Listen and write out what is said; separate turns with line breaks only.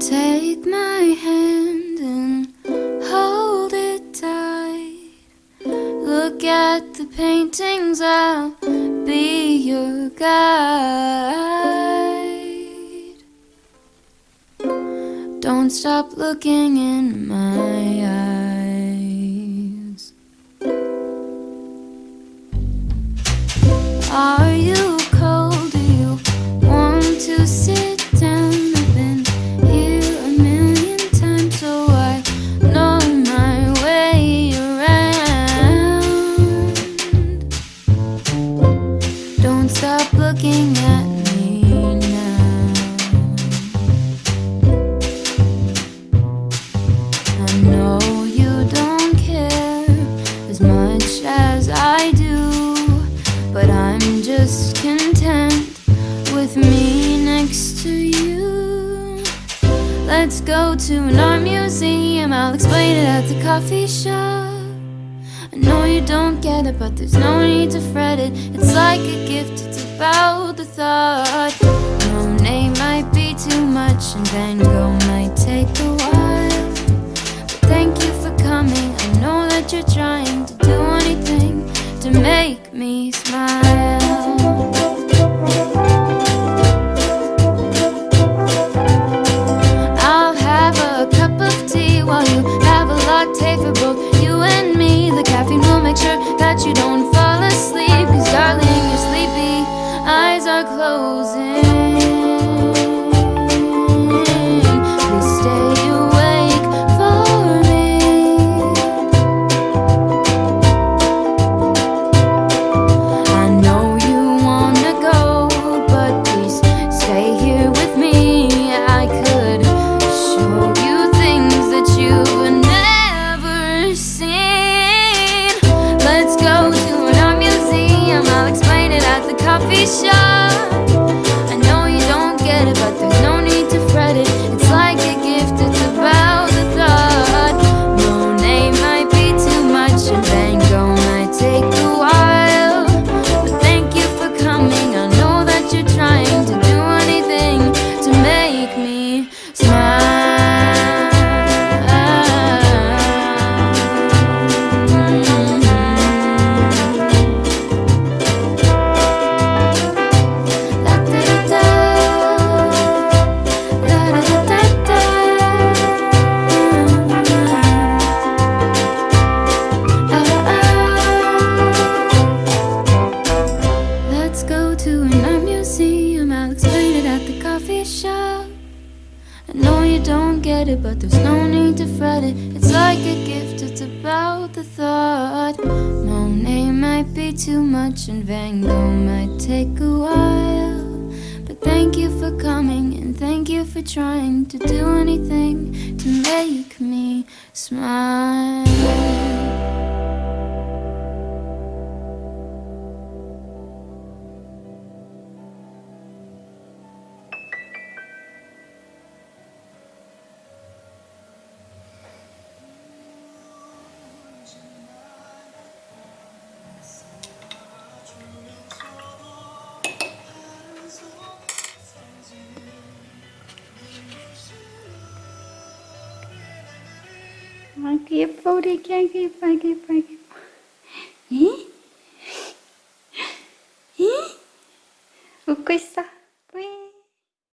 Take my hand and hold it tight. Look at the paintings, I'll be your guide. Don't stop looking in my eyes. Are you Stop looking at me now. I know you don't care as much as I do, but I'm just content with me next to you. Let's go to an art museum, I'll explain it at the coffee shop. I know you don't get it, but there's no need to fret it. It's like a gift, it's about the thought. Monet might be too much, and Van shop. Don't get it, but there's no need to fret it. It's like a gift, it's about the thought. Monet might be too much, and Van Gogh might take a while. But thank you for coming, and thank you for trying to do anything to make me smile.
aqui é por aqui, aqui, por aqui, por aqui. Ih? E? O que está?